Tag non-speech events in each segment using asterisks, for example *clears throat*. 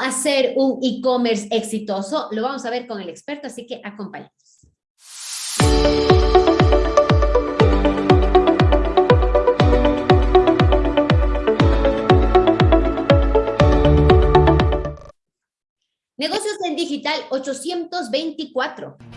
hacer un e-commerce exitoso? Lo vamos a ver con el experto, así que acompáñenos. Negocios en Digital 824.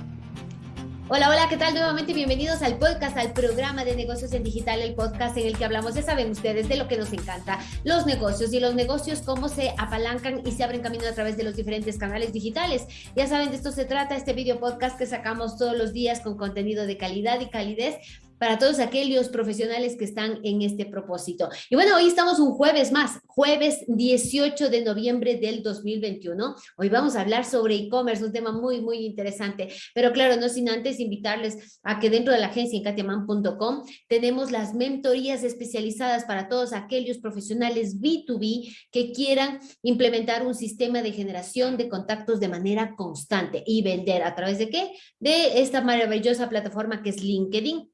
Hola, hola, ¿qué tal? Nuevamente bienvenidos al podcast, al programa de negocios en digital, el podcast en el que hablamos, ya saben ustedes, de lo que nos encanta, los negocios y los negocios, cómo se apalancan y se abren camino a través de los diferentes canales digitales. Ya saben, de esto se trata este video podcast que sacamos todos los días con contenido de calidad y calidez para todos aquellos profesionales que están en este propósito. Y bueno, hoy estamos un jueves más, jueves 18 de noviembre del 2021. Hoy vamos a hablar sobre e-commerce, un tema muy, muy interesante. Pero claro, no sin antes invitarles a que dentro de la agencia en katiaman.com tenemos las mentorías especializadas para todos aquellos profesionales B2B que quieran implementar un sistema de generación de contactos de manera constante y vender a través de qué? De esta maravillosa plataforma que es LinkedIn.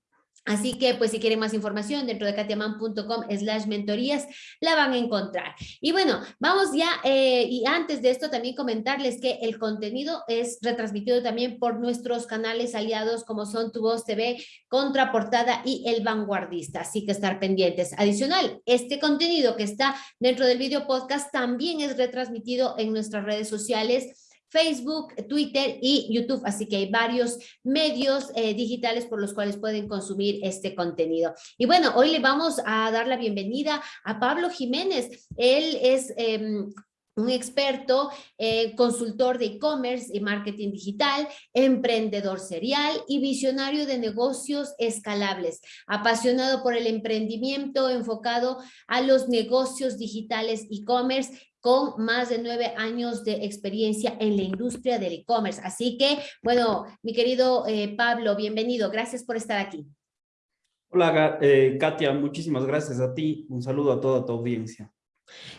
Así que, pues, si quieren más información, dentro de katiaman.com slash mentorías, la van a encontrar. Y bueno, vamos ya, eh, y antes de esto también comentarles que el contenido es retransmitido también por nuestros canales aliados como son Tu Voz TV, Contraportada y El Vanguardista, así que estar pendientes. Adicional, este contenido que está dentro del video podcast también es retransmitido en nuestras redes sociales, Facebook, Twitter y YouTube. Así que hay varios medios eh, digitales por los cuales pueden consumir este contenido. Y bueno, hoy le vamos a dar la bienvenida a Pablo Jiménez. Él es... Em, un experto, eh, consultor de e-commerce y marketing digital, emprendedor serial y visionario de negocios escalables, apasionado por el emprendimiento enfocado a los negocios digitales e-commerce con más de nueve años de experiencia en la industria del e-commerce. Así que, bueno, mi querido eh, Pablo, bienvenido. Gracias por estar aquí. Hola, eh, Katia. Muchísimas gracias a ti. Un saludo a toda tu audiencia.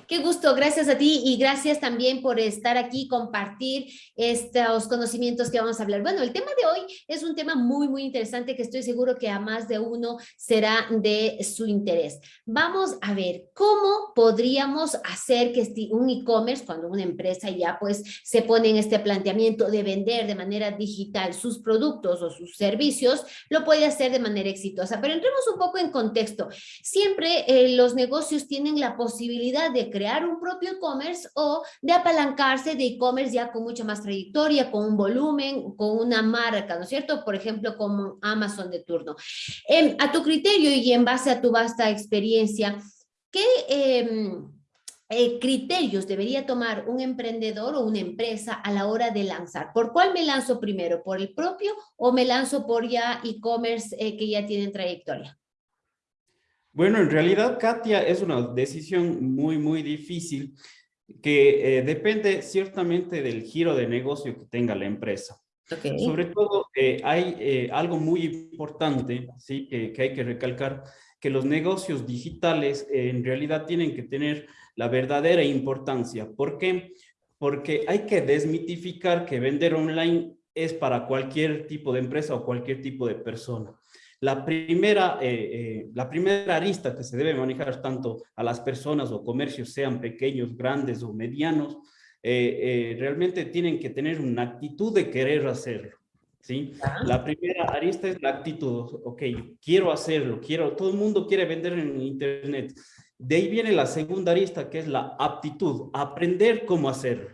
Qué gusto, gracias a ti y gracias también por estar aquí, compartir estos conocimientos que vamos a hablar. Bueno, el tema de hoy es un tema muy, muy interesante que estoy seguro que a más de uno será de su interés. Vamos a ver cómo podríamos hacer que un e-commerce, cuando una empresa ya pues se pone en este planteamiento de vender de manera digital sus productos o sus servicios, lo puede hacer de manera exitosa. Pero entremos un poco en contexto. Siempre eh, los negocios tienen la posibilidad de crear un propio e-commerce o de apalancarse de e-commerce ya con mucha más trayectoria, con un volumen, con una marca, ¿no es cierto? Por ejemplo, como Amazon de turno. a tu criterio y en base a tu vasta experiencia, ¿qué... Em, eh, criterios debería tomar un emprendedor o una empresa a la hora de lanzar? ¿Por cuál me lanzo primero? ¿Por el propio o me lanzo por ya e-commerce eh, que ya tienen trayectoria? Bueno, en realidad, Katia, es una decisión muy, muy difícil que eh, depende ciertamente del giro de negocio que tenga la empresa. Sobre todo, eh, hay eh, algo muy importante ¿sí? que hay que recalcar, que los negocios digitales en realidad tienen que tener la verdadera importancia. ¿Por qué? Porque hay que desmitificar que vender online es para cualquier tipo de empresa o cualquier tipo de persona. La primera, eh, eh, la primera arista que se debe manejar tanto a las personas o comercios, sean pequeños, grandes o medianos, eh, realmente tienen que tener una actitud de querer hacerlo. ¿sí? La primera arista es la actitud, ok, quiero hacerlo, quiero, todo el mundo quiere vender en internet. De ahí viene la segunda arista que es la aptitud, aprender cómo hacerlo.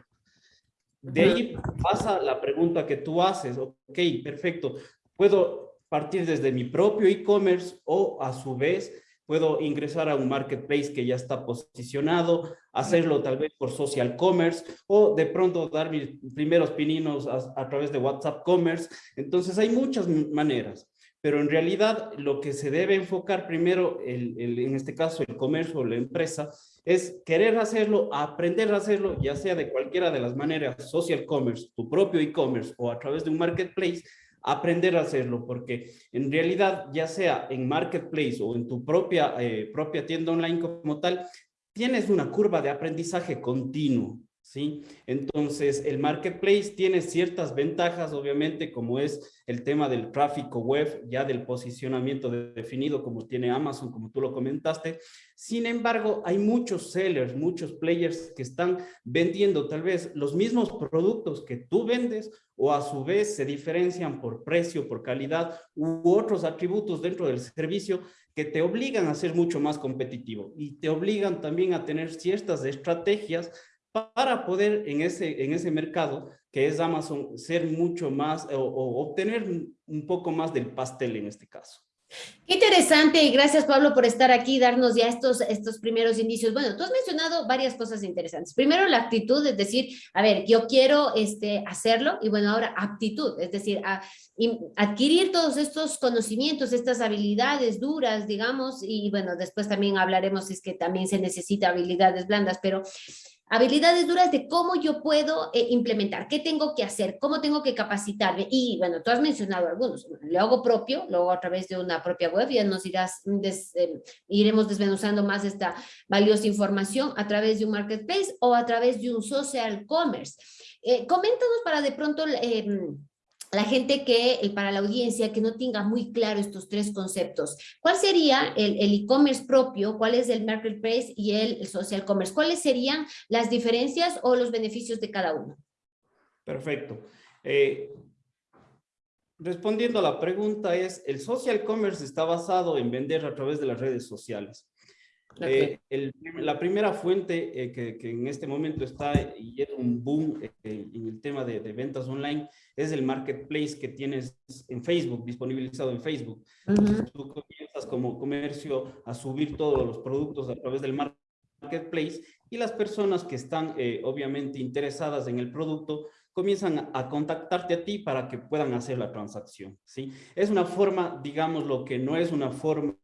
De ahí pasa la pregunta que tú haces, ok, perfecto, puedo partir desde mi propio e-commerce o a su vez puedo ingresar a un marketplace que ya está posicionado, hacerlo tal vez por social commerce o de pronto dar mis primeros pininos a, través de WhatsApp commerce. Entonces hay muchas maneras, pero en realidad lo que se debe enfocar primero, el, en este caso el comercio o la empresa, es querer hacerlo, aprender a hacerlo, ya sea de cualquiera de las maneras, social commerce, tu propio e-commerce o a través de un marketplace, aprender a hacerlo, porque en realidad, ya sea en Marketplace o en tu propia, eh, propia tienda online como tal, tienes una curva de aprendizaje continuo, ¿sí? Entonces, el marketplace tiene ciertas ventajas, obviamente, como es el tema del tráfico web, ya del posicionamiento definido, como tiene Amazon, como tú lo comentaste. Sin embargo, hay muchos sellers, muchos players que están vendiendo tal vez los mismos productos que tú vendes o a su vez se diferencian por precio, por calidad u otros atributos dentro del servicio que te obligan a ser mucho más competitivo y te obligan también a tener ciertas estrategias para poder en ese, en ese mercado que es Amazon ser mucho más o, obtener un poco más del pastel en este caso. Qué interesante y gracias Pablo por estar aquí y darnos ya estos, estos primeros indicios. Bueno, tú has mencionado varias cosas interesantes. Primero la actitud, es decir, a ver, yo quiero este, hacerlo y bueno, ahora aptitud, es decir, adquirir todos estos conocimientos, estas habilidades duras, digamos, y bueno, después también hablaremos es que también se necesita habilidades blandas, pero Habilidades duras de cómo yo puedo eh, implementar, qué tengo que hacer, cómo tengo que capacitarme. Y bueno, tú has mencionado algunos. Lo hago propio, luego a través de una propia web, ya nos irás eh, iremos desmenuzando más esta valiosa información a través de un marketplace o a través de un social commerce. Eh, coméntanos para de pronto em, la gente que, para la audiencia, que no tenga muy claro estos tres conceptos. ¿Cuál sería el e-commerce propio? ¿Cuál es el marketplace y el, social commerce? ¿Cuáles serían las diferencias o los beneficios de cada uno? Perfecto. Eh, respondiendo a la pregunta es, el social commerce está basado en vender a través de las redes sociales. Eh, la primera fuente eh, que, en este momento está y es un boom eh, en el tema de, ventas online es el marketplace que tienes en Facebook, disponibilizado en Facebook. Tú comienzas como comercio a subir todos los productos a través del marketplace y las personas que están obviamente interesadas en el producto comienzan a contactarte a ti para que puedan hacer la transacción. ¿sí? Es una forma, digamos, lo que no es una forma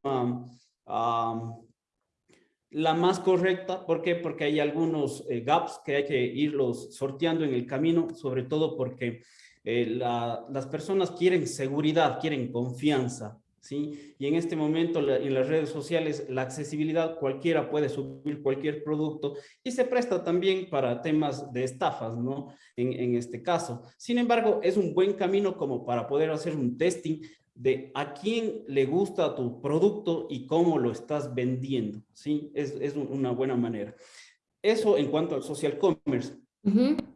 la más correcta. ¿Por qué? Porque hay algunos eh, gaps que hay que irlos sorteando en el camino, sobre todo porque eh, las personas quieren seguridad, quieren confianza, ¿sí? Y en este momento en las redes sociales la accesibilidad, cualquiera puede subir cualquier producto y se presta también para temas de estafas, ¿no? En, en este caso. Sin embargo, es un buen camino como para poder hacer un testing de a quién le gusta tu producto y cómo lo estás vendiendo, ¿sí? Es, es una buena manera. Eso en cuanto al social commerce.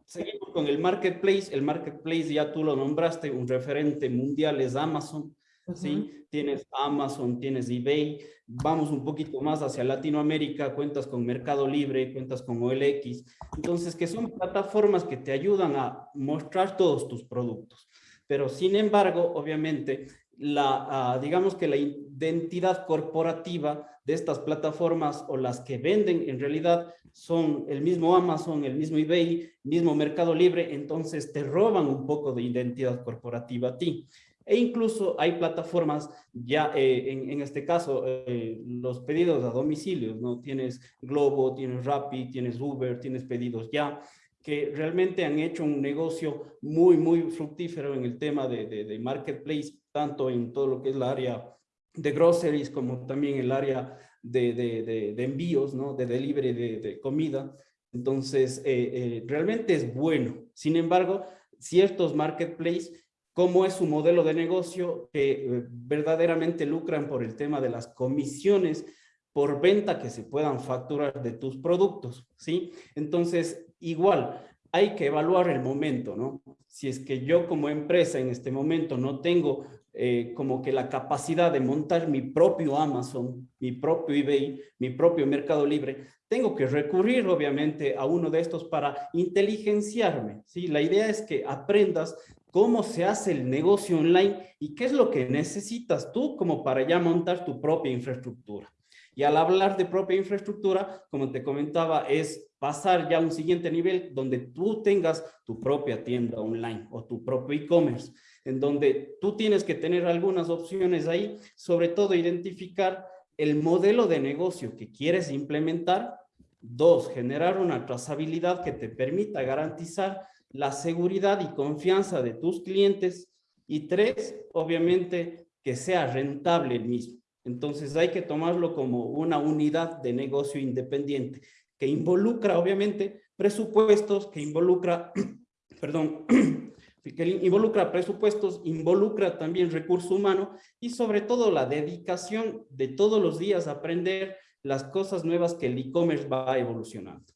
Seguimos con el marketplace. El marketplace ya tú lo nombraste, un referente mundial es Amazon, ¿sí? Tienes Amazon, tienes eBay. Vamos un poquito más hacia Latinoamérica, cuentas con Mercado Libre, cuentas con OLX. Entonces, que son plataformas que te ayudan a mostrar todos tus productos. Pero sin embargo, obviamente, la, ah, digamos que la identidad corporativa de estas plataformas o las que venden en realidad son el mismo Amazon, el mismo eBay, mismo Mercado Libre, entonces te roban un poco de identidad corporativa a ti. E incluso hay plataformas ya, eh, en, este caso, eh, los pedidos a domicilio, ¿no? Tienes Globo, tienes Rappi, tienes Uber, tienes pedidos ya que realmente han hecho un negocio muy, muy fructífero en el tema de, de, marketplace, tanto en todo lo que es la área de groceries como también el área de, de envíos, ¿no? De delivery de, comida. Entonces, eh, eh, realmente es bueno. Sin embargo, ciertos marketplaces, como es su modelo de negocio, que eh, verdaderamente lucran por el tema de las comisiones por venta que se puedan facturar de tus productos, ¿sí? Entonces, igual, hay que evaluar el momento, ¿no? Si es que yo como empresa en este momento no tengo eh, como que la capacidad de montar mi propio Amazon, mi propio eBay, mi propio Mercado Libre, tengo que recurrir obviamente a uno de estos para inteligenciarme, ¿sí? La idea es que aprendas cómo se hace el negocio online y qué es lo que necesitas tú como para ya montar tu propia infraestructura. Y al hablar de propia infraestructura, como te comentaba, es pasar ya a un siguiente nivel donde tú tengas tu propia tienda online o tu propio e-commerce, en donde tú tienes que tener algunas opciones ahí, sobre todo identificar el modelo de negocio que quieres implementar. Dos, generar una trazabilidad que te permita garantizar la seguridad y confianza de tus clientes. Y tres, obviamente, que sea rentable el mismo. Entonces hay que tomarlo como una unidad de negocio independiente, que involucra obviamente presupuestos, que involucra, *clears throat* perdón, *clears throat* que involucra presupuestos, involucra también recurso humano y sobre todo la dedicación de todos los días a aprender las cosas nuevas que el e-commerce va evolucionando.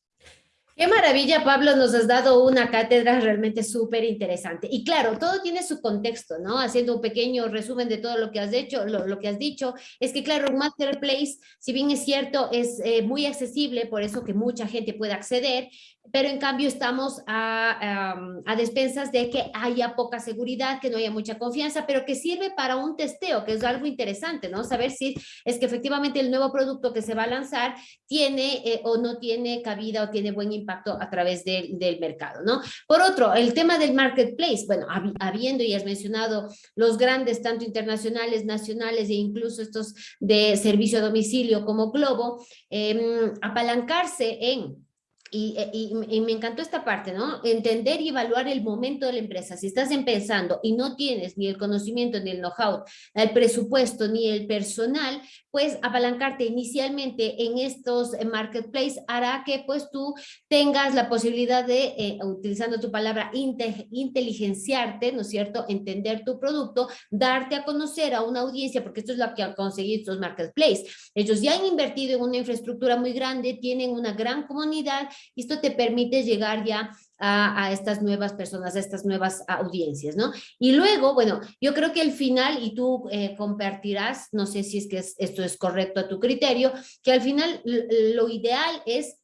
Qué maravilla, Pablo, nos has dado una cátedra realmente súper interesante. Y claro, todo tiene su contexto, ¿no? Haciendo un pequeño resumen de todo lo que has hecho, lo, que has dicho, es que claro, un marketplace, si bien es cierto, es eh, muy accesible, por eso que mucha gente puede acceder, pero en cambio estamos a, a, despensas de que haya poca seguridad, que no haya mucha confianza, pero que sirve para un testeo, que es algo interesante, ¿no? Saber si es que efectivamente el nuevo producto que se va a lanzar tiene eh, o no tiene cabida o tiene buen impacto a través del mercado, ¿no? Por otro, el tema del marketplace, bueno, habiendo, y has mencionado, los grandes, tanto internacionales, nacionales e incluso estos de servicio a domicilio como Globo, em, apalancarse en eh, y, y, me encantó esta parte, ¿no? Entender y evaluar el momento de la empresa. Si estás empezando y no tienes ni el conocimiento, ni el know-how, el presupuesto, ni el personal, pues apalancarte inicialmente en estos eh, marketplaces hará que pues tú tengas la posibilidad de, eh, utilizando tu palabra, inteligenciarte, ¿no es cierto? Entender tu producto, darte a conocer a una audiencia, porque esto es lo que han conseguido estos marketplaces. Ellos ya han invertido en una infraestructura muy grande, tienen una gran comunidad esto te permite llegar ya a, estas nuevas personas, a estas nuevas audiencias, ¿no? Y luego, bueno, yo creo que al final, y tú eh, compartirás, no sé si es que esto es correcto a tu criterio, que al final lo ideal es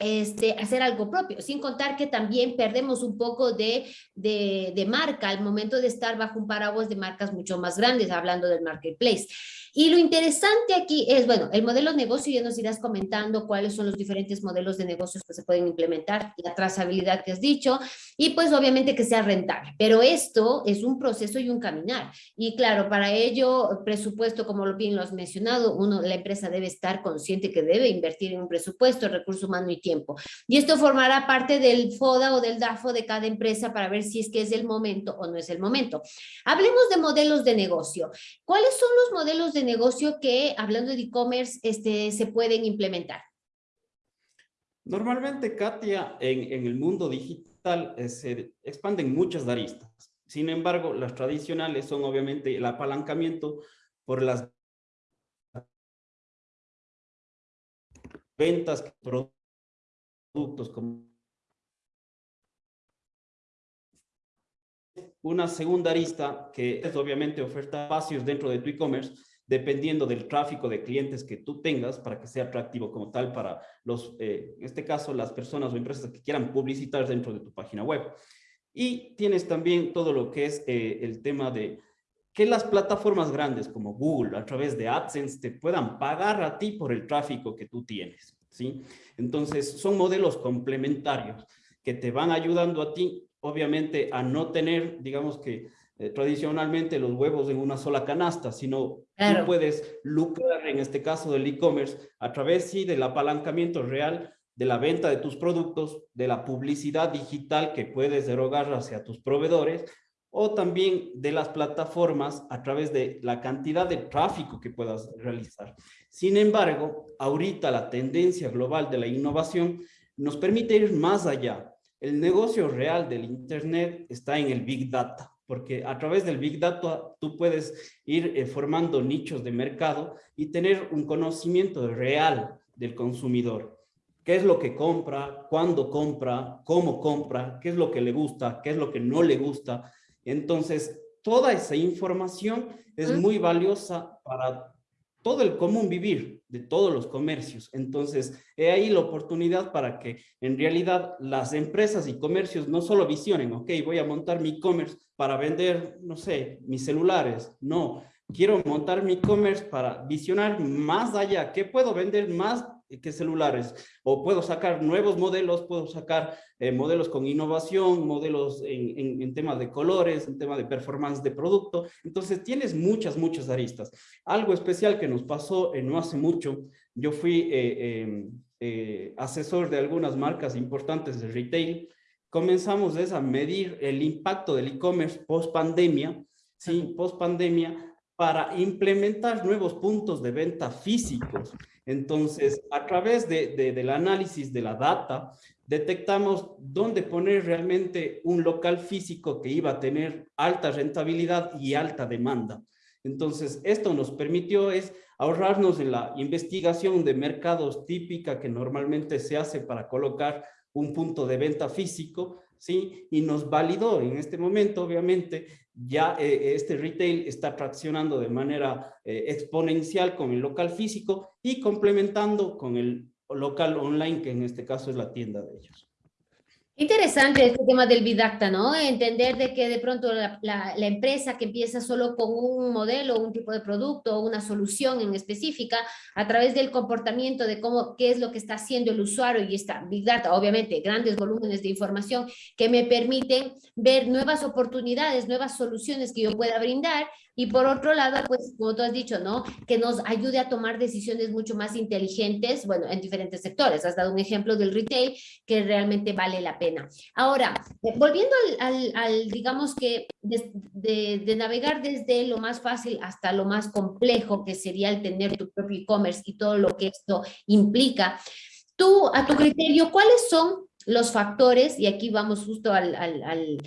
este, hacer algo propio, sin contar que también perdemos un poco de, de, de, marca al momento de estar bajo un paraguas de marcas mucho más grandes, hablando del marketplace. Y lo interesante aquí es, bueno, el modelo de negocio, ya nos irás comentando cuáles son los diferentes modelos de negocios que se pueden implementar, la trazabilidad que has dicho, y pues obviamente que sea rentable. Pero esto es un proceso y un caminar. Y claro, para ello, presupuesto, como bien lo has mencionado, uno, la empresa debe estar consciente que debe invertir en un presupuesto, recurso humano y tiempo. Y esto formará parte del FODA o del DAFO de cada empresa para ver si es que es el momento o no es el momento. Hablemos de modelos de negocio. ¿Cuáles son los modelos de negocio que, hablando de e-commerce, este, se pueden implementar? Normalmente, Katia, en, el mundo digital eh, se expanden muchas aristas. Sin embargo, las tradicionales son obviamente el apalancamiento por las ventas, productos como una segunda arista que es obviamente oferta espacios dentro de tu e-commerce dependiendo del tráfico de clientes que tú tengas para que sea atractivo como tal para los, eh, en este caso, las personas o empresas que quieran publicitar dentro de tu página web. Y tienes también todo lo que es eh, el tema de que las plataformas grandes como Google a través de AdSense te puedan pagar a ti por el tráfico que tú tienes. ¿sí? Entonces son modelos complementarios que te van ayudando a ti, obviamente, a no tener, digamos que, eh, tradicionalmente los huevos en una sola canasta, sino tú puedes lucrar, en este caso del e-commerce, a través sí del apalancamiento real de la venta de tus productos, de la publicidad digital que puedes erogar hacia tus proveedores, o también de las plataformas a través de la cantidad de tráfico que puedas realizar. Sin embargo, ahorita la tendencia global de la innovación nos permite ir más allá. El negocio real del Internet está en el Big Data porque a través del Big Data tú puedes ir eh, formando nichos de mercado y tener un conocimiento real del consumidor. ¿Qué es lo que compra? ¿Cuándo compra? ¿Cómo compra? ¿Qué es lo que le gusta? ¿Qué es lo que no le gusta? Entonces, toda esa información es muy valiosa para todo el común vivir de todos los comercios. Entonces, he ahí la oportunidad para que en realidad las empresas y comercios no solo visionen, ok, voy a montar mi e-commerce para vender, no sé, mis celulares. No, quiero montar mi e-commerce para visionar más allá. ¿Qué puedo vender más que celulares? O puedo sacar nuevos modelos, puedo sacar eh, modelos con innovación, modelos en, en, temas de colores, en tema de performance de producto. Entonces tienes muchas, muchas aristas. Algo especial que nos pasó en no hace mucho, yo fui eh, em, eh, asesor de algunas marcas importantes de retail comenzamos a medir el impacto del e-commerce post pandemia, ¿sí? post pandemia, para implementar nuevos puntos de venta físicos. Entonces, a través de, del análisis de la data, detectamos dónde poner realmente un local físico que iba a tener alta rentabilidad y alta demanda. Entonces, esto nos permitió es ahorrarnos en la investigación de mercados típica que normalmente se hace para colocar un punto de venta físico, ¿sí? Y nos validó en este momento, obviamente, ya eh, este retail está traccionando de manera eh, exponencial con el local físico y complementando con el local online, que en este caso es la tienda de ellos. Interesante este tema del Bidacta, ¿no? Entender de que de pronto la, empresa que empieza solo con un modelo, un tipo de producto, una solución en específica, a través del comportamiento de cómo, qué es lo que está haciendo el usuario y está Big Data, obviamente, grandes volúmenes de información que me permiten ver nuevas oportunidades, nuevas soluciones que yo pueda brindar y por otro lado, pues como tú has dicho, ¿no? Que nos ayude a tomar decisiones mucho más inteligentes, bueno, en diferentes sectores. Has dado un ejemplo del retail que realmente vale la pena. Ahora, eh, volviendo al, al, digamos que, de, de, navegar desde lo más fácil hasta lo más complejo, que sería el tener tu propio e-commerce y todo lo que esto implica, tú, a tu criterio, ¿cuáles son los factores, y aquí vamos justo al, al, al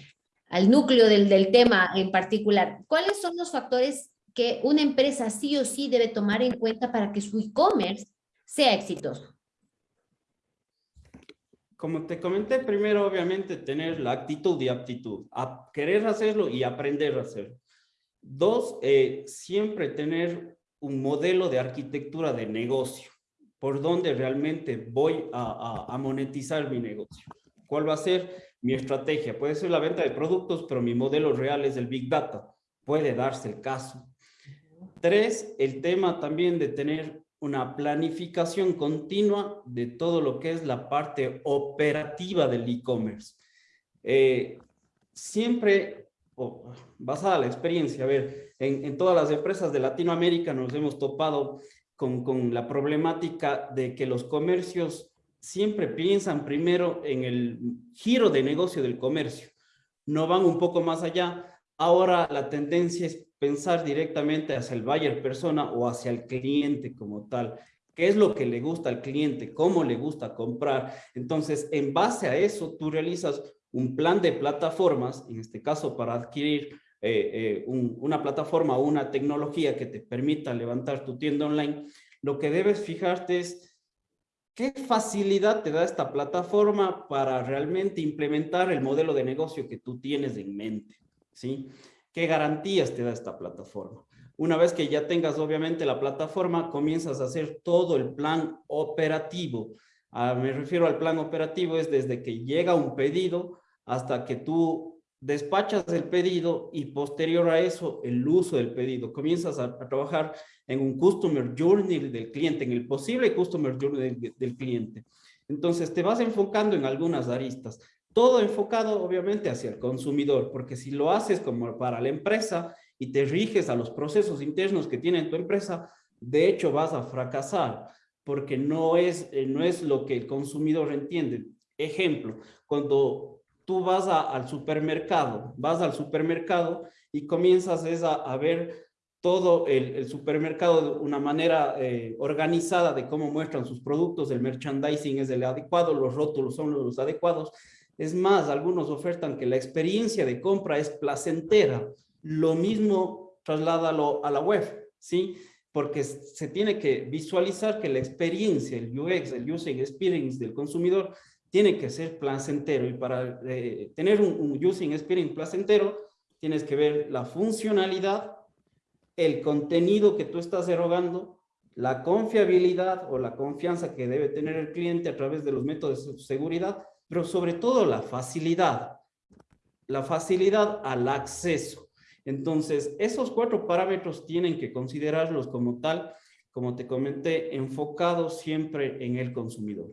núcleo del, del tema en particular, ¿cuáles son los factores que una empresa sí o sí debe tomar en cuenta para que su e-commerce sea exitoso? Como te comenté, primero obviamente tener la actitud y aptitud, a querer hacerlo y aprender a hacerlo. Dos, eh, siempre tener un modelo de arquitectura de negocio, por donde realmente voy a, a, a monetizar mi negocio. ¿Cuál va a ser? Mi estrategia. Puede ser la venta de productos, pero mi modelo real es el Big Data. Puede darse el caso. Tres, el tema también de tener una planificación continua de todo lo que es la parte operativa del e-commerce. Eh, siempre, basada en la experiencia, a ver, en, en, todas las empresas de Latinoamérica nos hemos topado con, con la problemática de que los comercios siempre piensan primero en el giro de negocio del comercio. No van un poco más allá. Ahora la tendencia es pensar directamente hacia el buyer persona o hacia el cliente como tal. ¿Qué es lo que le gusta al cliente? ¿Cómo le gusta comprar? Entonces, en base a eso, tú realizas un plan de plataformas, en este caso para adquirir eh, eh, una plataforma o una tecnología que te permita levantar tu tienda online, lo que debes fijarte es ¿Qué facilidad te da esta plataforma para realmente implementar el modelo de negocio que tú tienes en mente? ¿Sí? ¿Qué garantías te da esta plataforma? Una vez que ya tengas obviamente la plataforma, comienzas a hacer todo el plan operativo. Ah, me refiero al plan operativo, es desde que llega un pedido hasta que tú despachas el pedido y posterior a eso el uso del pedido. Comienzas a, trabajar en un Customer Journey del cliente, en el posible Customer Journey del, cliente. Entonces te vas enfocando en algunas aristas. Todo enfocado obviamente hacia el consumidor, porque si lo haces como para la empresa y te riges a los procesos internos que tiene tu empresa, de hecho vas a fracasar, porque no es, eh, no es lo que el consumidor entiende. Ejemplo, cuando tú vas al supermercado, vas al supermercado y comienzas a, ver todo el, supermercado de una manera eh, organizada de cómo muestran sus productos, el merchandising es el adecuado, los rótulos son los adecuados. Es más, algunos ofertan que la experiencia de compra es placentera. Lo mismo trasládalo a la web, ¿sí? Porque se tiene que visualizar que la experiencia, el UX, el User Experience del consumidor tiene que ser placentero y para eh, tener un, using experience placentero tienes que ver la funcionalidad, el contenido que tú estás erogando, la confiabilidad o la confianza que debe tener el cliente a través de los métodos de seguridad, pero sobre todo la facilidad, la facilidad al acceso. Entonces, esos cuatro parámetros tienen que considerarlos como tal, como te comenté, enfocados siempre en el consumidor.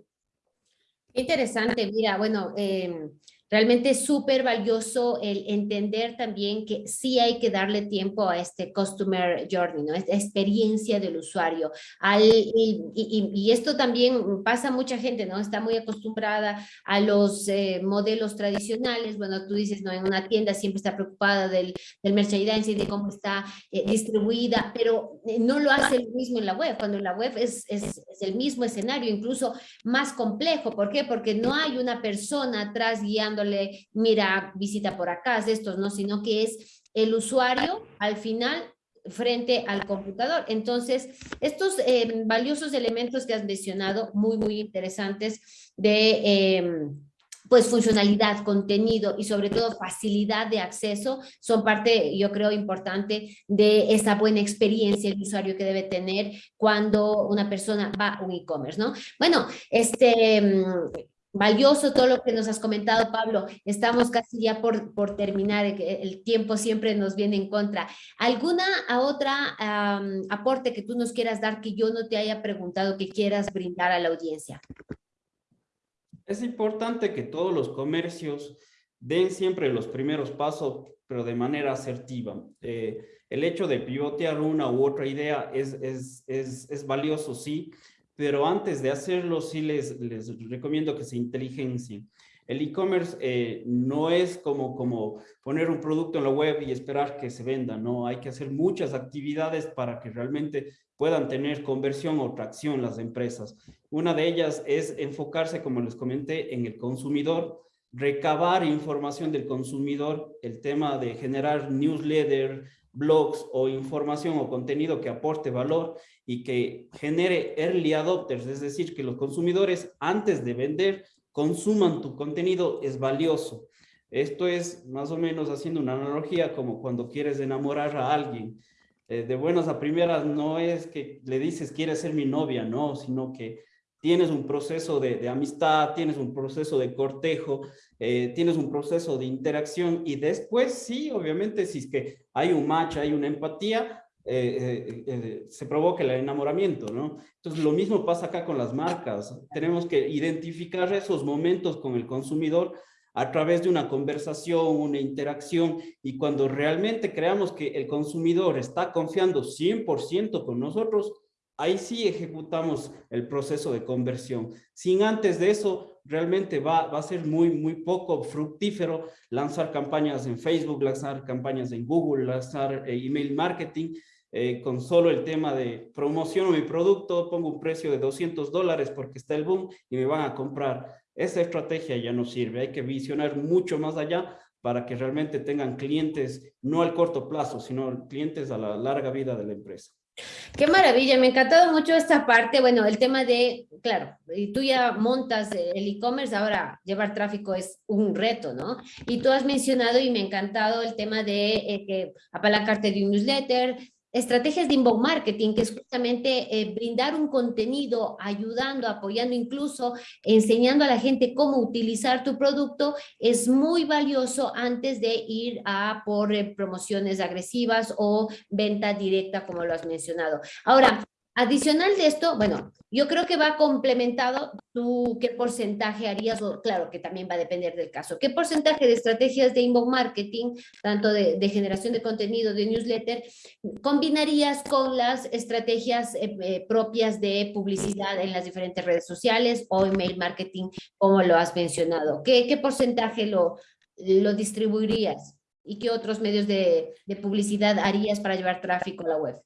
Interesante, mira, bueno, em, Realmente es súper valioso el entender también que sí hay que darle tiempo a este customer journey, ¿no? Esta experiencia del usuario. Al, y, esto también pasa a mucha gente, ¿no? Está muy acostumbrada a los eh, modelos tradicionales. Bueno, tú dices, ¿no? En una tienda siempre está preocupada del, del merchandising, de cómo está eh, distribuida, pero eh, no lo hace el mismo en la web. Cuando en la web es, es, es el mismo escenario, incluso más complejo. ¿Por qué? Porque no hay una persona atrás guiando mira, visita por acá, es estos, ¿no? Sino que es el usuario al final frente al computador. Entonces, estos eh, valiosos elementos que has mencionado, muy, muy interesantes de... Em, pues funcionalidad, contenido y sobre todo facilidad de acceso son parte, yo creo, importante de esa buena experiencia el usuario que debe tener cuando una persona va a un e-commerce, ¿no? Bueno, este, em, valioso todo lo que nos has comentado, Pablo. Estamos casi ya por, por terminar, el tiempo siempre nos viene en contra. ¿Alguna otra aporte que tú nos quieras dar que yo no te haya preguntado que quieras brindar a la audiencia? Es importante que todos los comercios den siempre los primeros pasos, pero de manera asertiva. Eh, el hecho de pivotear una u otra idea es, es, es, es valioso, sí, pero antes de hacerlo sí les, les recomiendo que se inteligencien. El e-commerce eh, no es como, como poner un producto en la web y esperar que se venda, no, hay que hacer muchas actividades para que realmente puedan tener conversión o tracción las empresas. Una de ellas es enfocarse, como les comenté, en el consumidor, recabar información del consumidor, el tema de generar newsletter, blogs o información o contenido que aporte valor y que genere early adopters, es decir, que los consumidores antes de vender consuman tu contenido es valioso. Esto es más o menos haciendo una analogía como cuando quieres enamorar a alguien. Eh, de buenas a primeras no es que le dices quieres ser mi novia, no, sino que tienes un proceso de, amistad, tienes un proceso de cortejo, eh, tienes un proceso de interacción y después sí, obviamente, si es que hay un match, hay una empatía, eh, eh, se provoca el enamoramiento, ¿no? Entonces, lo mismo pasa acá con las marcas. Tenemos que identificar esos momentos con el consumidor a través de una conversación, una interacción, y cuando realmente creamos que el consumidor está confiando 100% con nosotros, ahí sí ejecutamos el proceso de conversión. Sin antes de eso, realmente va, a ser muy, muy poco fructífero lanzar campañas en Facebook, lanzar campañas en Google, lanzar eh, email marketing, eh, con solo el tema de promociono mi producto, pongo un precio de 200 dólares porque está el boom y me van a comprar. Esa estrategia ya no sirve, hay que visionar mucho más allá para que realmente tengan clientes, no al corto plazo, sino clientes a la larga vida de la empresa. Qué maravilla, me ha encantado mucho esta parte, bueno, el tema de, claro, y tú ya montas el e-commerce, ahora llevar tráfico es un reto, ¿no? Y tú has mencionado y me ha encantado el tema de eh, que apalancarte de un newsletter, estrategias de inbound marketing, que es justamente eh, brindar un contenido, ayudando, apoyando, incluso enseñando a la gente cómo utilizar tu producto, es muy valioso antes de ir a por eh, promociones agresivas o venta directa, como lo has mencionado. Ahora, Adicional de esto, bueno, yo creo que va complementado qué porcentaje harías, claro que también va a depender del caso, qué porcentaje de estrategias de inbound marketing, tanto de, generación de contenido, de newsletter, combinarías con las estrategias eh, eh, propias de publicidad en las diferentes redes sociales o email marketing, como lo has mencionado. ¿Qué, porcentaje lo, distribuirías? ¿Y qué otros medios de publicidad harías para llevar tráfico a la web?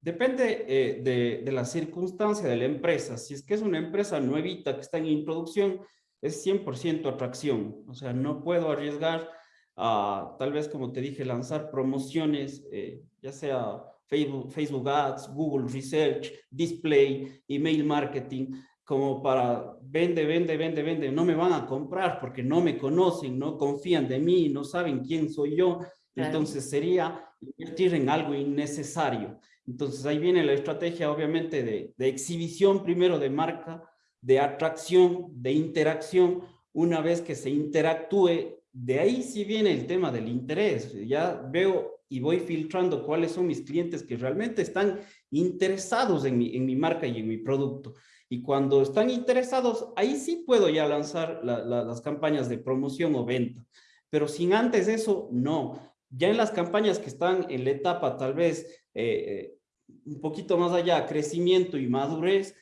Depende eh, de, la circunstancia de la empresa. Si es que es una empresa nuevita que está en introducción, es 100% atracción. O sea, no puedo arriesgar a, tal vez como te dije, lanzar promociones, eh, ya sea Facebook, Facebook Ads, Google Research, Display, Email Marketing, como para vende, vende, vende, vende. No me van a comprar porque no me conocen, no confían de mí, no saben quién soy yo. Entonces sería invertir en algo innecesario. Entonces ahí viene la estrategia obviamente de, exhibición primero de marca, de atracción, de interacción. Una vez que se interactúe, de ahí sí viene el tema del interés. Ya veo y voy filtrando cuáles son mis clientes que realmente están interesados en mi, en mi marca y en mi producto. Y cuando están interesados, ahí sí puedo ya lanzar las campañas de promoción o venta. Pero sin antes eso, no. Ya en las campañas que están en la etapa tal vez eh, eh, un poquito más allá, crecimiento y madurez,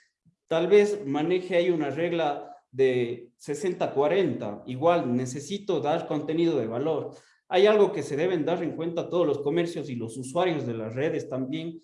tal vez maneje ahí una regla de 60-40. Igual necesito dar contenido de valor. Hay algo que se deben dar en cuenta todos los comercios y los usuarios de las redes también,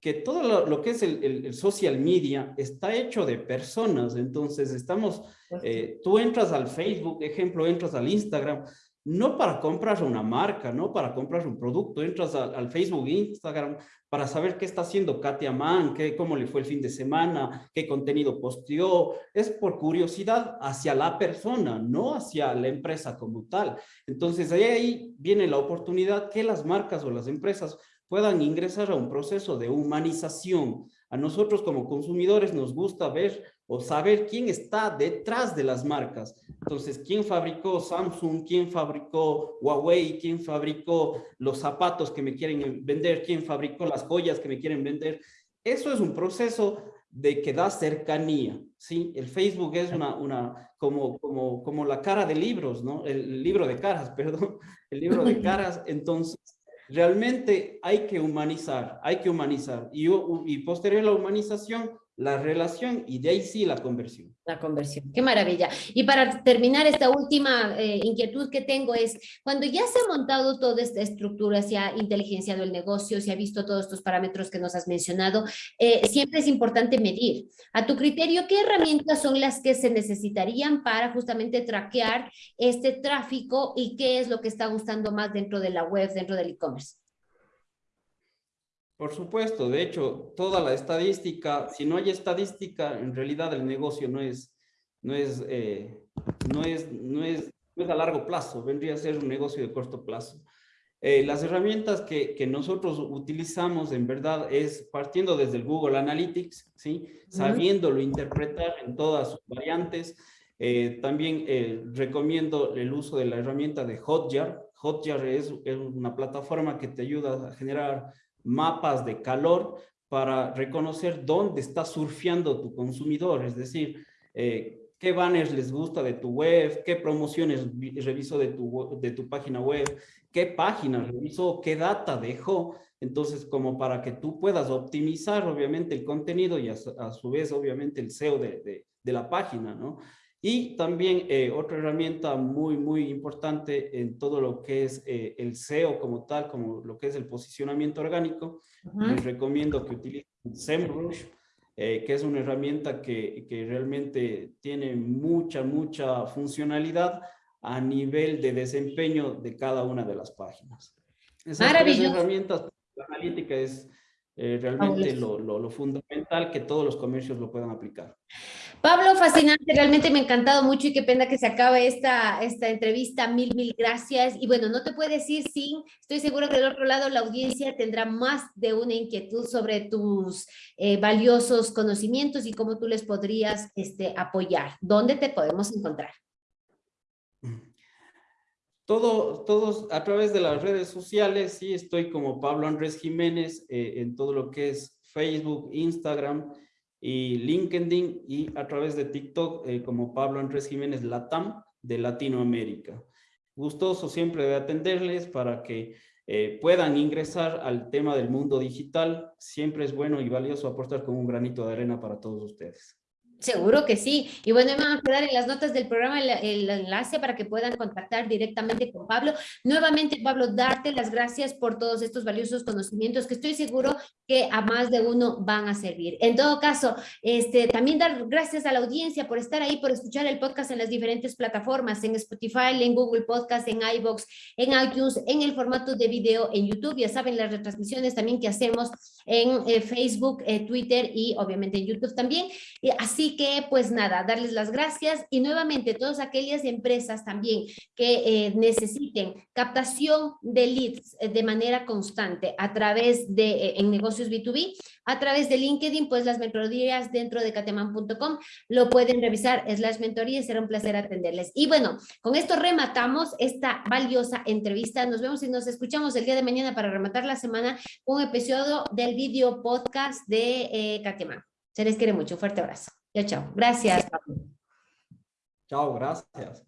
que todo lo, que es el, social media está hecho de personas. Entonces estamos, eh, tú entras al Facebook, ejemplo, entras al Instagram, no para comprar una marca, no para comprar un producto, entras al, Facebook, Instagram, para saber qué está haciendo Katia Mann, qué, cómo le fue el fin de semana, qué contenido posteó, es por curiosidad hacia la persona, no hacia la empresa como tal. Entonces ahí, ahí viene la oportunidad que las marcas o las empresas puedan ingresar a un proceso de humanización. A nosotros como consumidores nos gusta ver o saber quién está detrás de las marcas. Entonces, quién fabricó Samsung, quién fabricó Huawei, quién fabricó los zapatos que me quieren vender, quién fabricó las joyas que me quieren vender. Eso es un proceso de que da cercanía, ¿sí? El Facebook es una, una como, como, como la cara de libros, ¿no? El libro de caras, *laughs* perdón, el libro de *laughs* caras. Entonces, realmente hay que humanizar, hay que humanizar. Y, posterior a la humanización, la relación y de ahí sí la conversión. La conversión, qué maravilla. Y para terminar esta última eh, inquietud que tengo es, cuando ya se ha montado toda esta estructura, se ha inteligenciado el negocio, se ha visto todos estos parámetros que nos has mencionado, eh, siempre es importante medir. A tu criterio, ¿qué herramientas son las que se necesitarían para justamente traquear este tráfico y qué es lo que está gustando más dentro de la web, dentro del e-commerce? Por supuesto, de hecho, toda la estadística, si no hay estadística, en realidad el negocio no es, no es, eh, no es, no es, no es a largo plazo, vendría a ser un negocio de corto plazo. Eh, las herramientas que, que, nosotros utilizamos en verdad es partiendo desde el Google Analytics, ¿sí? sabiéndolo interpretar en todas sus variantes. Eh, también recomiendo el uso de la herramienta de Hotjar. Hotjar es, es, una plataforma que te ayuda a generar mapas de calor para reconocer dónde está surfeando tu consumidor, es decir, eh, qué banners les gusta de tu web, qué promociones revisó de tu, de tu página web, qué páginas revisó, qué data dejó. Entonces, como para que tú puedas optimizar, obviamente, el contenido y a, su vez, obviamente, el SEO de, de la página, ¿no? Y también eh, otra herramienta muy, muy importante en todo lo que es eh, el SEO como tal, como lo que es el posicionamiento orgánico, les recomiendo que utilicen SEMrush, eh, que es una herramienta que, que, realmente tiene mucha, mucha funcionalidad a nivel de desempeño de cada una de las páginas. Esas herramientas, la analítica es realmente lo, lo, lo fundamental que todos los comercios lo puedan aplicar. Pablo, fascinante, realmente me ha encantado mucho y qué pena que se acabe esta, esta entrevista. Mil, mil gracias. Y bueno, no te puedes ir sin, estoy seguro que del otro lado la audiencia tendrá más de una inquietud sobre tus eh, valiosos conocimientos y cómo tú les podrías este, apoyar. ¿Dónde te podemos encontrar? Todo, todos a través de las redes sociales, sí, estoy como Pablo Andrés Jiménez eh, en todo lo que es Facebook, Instagram, y LinkedIn y a través de TikTok eh, como Pablo Andrés Jiménez Latam de Latinoamérica. Gustoso siempre de atenderles para que eh, puedan ingresar al tema del mundo digital. Siempre es bueno y valioso aportar con un granito de arena para todos ustedes. Seguro que sí. Y bueno, me van a quedar en las notas del programa el, enlace para que puedan contactar directamente con Pablo. Nuevamente, Pablo, darte las gracias por todos estos valiosos conocimientos que estoy seguro que a más de uno van a servir. En todo caso, este, también dar gracias a la audiencia por estar ahí, por escuchar el podcast en las diferentes plataformas, en Spotify, en Google Podcast, en iVoox, en iTunes, en el formato de video en YouTube. Ya saben, las retransmisiones también que hacemos en eh, Facebook, eh, Twitter y obviamente en YouTube también. así que, pues nada, darles las gracias y nuevamente todas aquellas empresas también que eh, necesiten captación de leads eh, de manera constante a través de, eh, en negocios B2B, a través de LinkedIn, pues las mentorías dentro de cateman.com lo pueden revisar, es las mentorías, será un placer atenderles. Y bueno, con esto rematamos esta valiosa entrevista. Nos vemos y nos escuchamos el día de mañana para rematar la semana con un episodio del video podcast de eh, Se les quiere mucho. Fuerte abrazo. Chao, chao. Gracias. Chao, gracias.